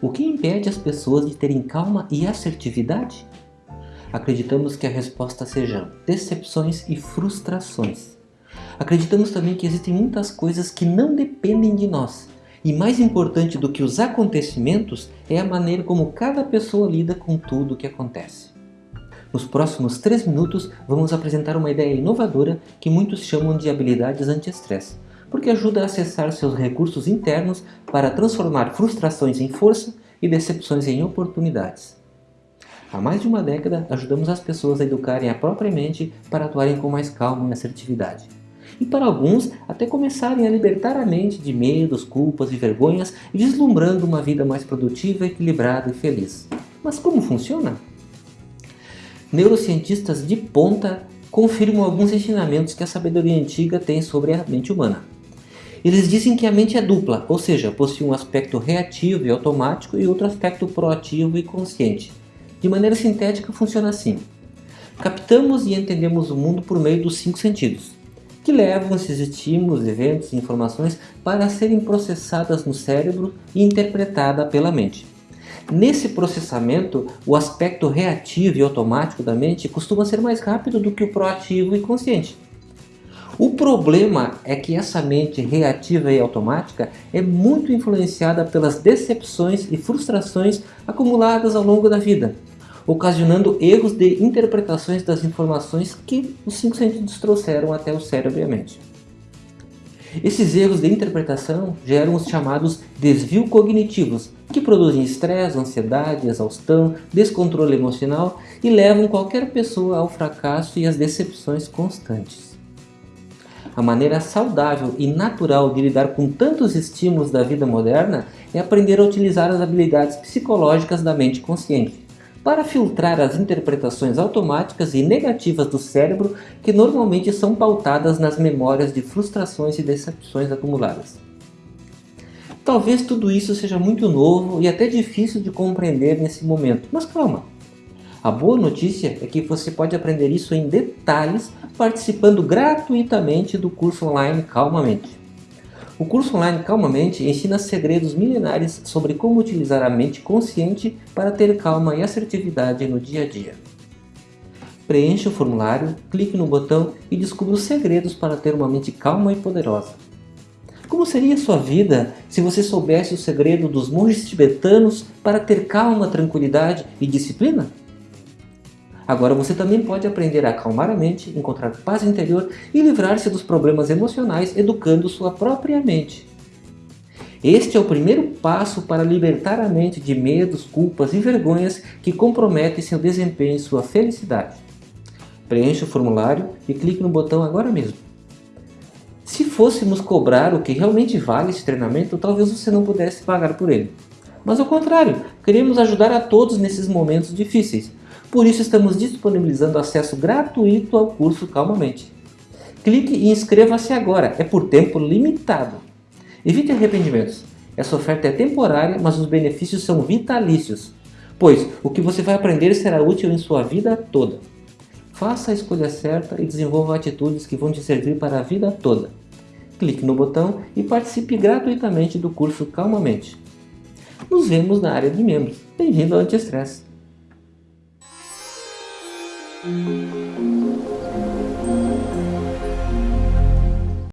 O que impede as pessoas de terem calma e assertividade? Acreditamos que a resposta seja decepções e frustrações. Acreditamos também que existem muitas coisas que não dependem de nós. E mais importante do que os acontecimentos é a maneira como cada pessoa lida com tudo o que acontece. Nos próximos 3 minutos vamos apresentar uma ideia inovadora que muitos chamam de habilidades anti-estresse, porque ajuda a acessar seus recursos internos para transformar frustrações em força e decepções em oportunidades. Há mais de uma década, ajudamos as pessoas a educarem a própria mente para atuarem com mais calma e assertividade. E para alguns, até começarem a libertar a mente de medos, culpas e vergonhas, vislumbrando uma vida mais produtiva, equilibrada e feliz. Mas como funciona? Neurocientistas de ponta confirmam alguns ensinamentos que a sabedoria antiga tem sobre a mente humana. Eles dizem que a mente é dupla, ou seja, possui um aspecto reativo e automático e outro aspecto proativo e consciente. De maneira sintética, funciona assim. Captamos e entendemos o mundo por meio dos cinco sentidos, que levam esses estímulos, eventos e informações para serem processadas no cérebro e interpretadas pela mente. Nesse processamento, o aspecto reativo e automático da mente costuma ser mais rápido do que o proativo e consciente. O problema é que essa mente reativa e automática é muito influenciada pelas decepções e frustrações acumuladas ao longo da vida, ocasionando erros de interpretações das informações que os cinco sentidos trouxeram até o cérebro e a mente. Esses erros de interpretação geram os chamados desvios cognitivos, que produzem estresse, ansiedade, exaustão, descontrole emocional e levam qualquer pessoa ao fracasso e às decepções constantes. A maneira saudável e natural de lidar com tantos estímulos da vida moderna é aprender a utilizar as habilidades psicológicas da mente consciente para filtrar as interpretações automáticas e negativas do cérebro que normalmente são pautadas nas memórias de frustrações e decepções acumuladas. Talvez tudo isso seja muito novo e até difícil de compreender nesse momento, mas calma! A boa notícia é que você pode aprender isso em detalhes participando gratuitamente do curso online Calmamente. O curso online Calmamente ensina segredos milenares sobre como utilizar a mente consciente para ter calma e assertividade no dia a dia. Preencha o formulário, clique no botão e descubra os segredos para ter uma mente calma e poderosa. Como seria sua vida se você soubesse o segredo dos monges tibetanos para ter calma, tranquilidade e disciplina? Agora você também pode aprender a acalmar a mente, encontrar paz interior e livrar-se dos problemas emocionais educando sua própria mente. Este é o primeiro passo para libertar a mente de medos, culpas e vergonhas que comprometem seu desempenho e sua felicidade. Preencha o formulário e clique no botão agora mesmo. Se fôssemos cobrar o que realmente vale esse treinamento, talvez você não pudesse pagar por ele. Mas ao contrário, queremos ajudar a todos nesses momentos difíceis, por isso estamos disponibilizando acesso gratuito ao curso Calmamente. Clique e inscreva-se agora, é por tempo limitado. Evite arrependimentos. Essa oferta é temporária, mas os benefícios são vitalícios, pois o que você vai aprender será útil em sua vida toda. Faça a escolha certa e desenvolva atitudes que vão te servir para a vida toda. Clique no botão e participe gratuitamente do curso Calmamente. Nos vemos na área de membros. Bem-vindo ao Anti-Estresse. Música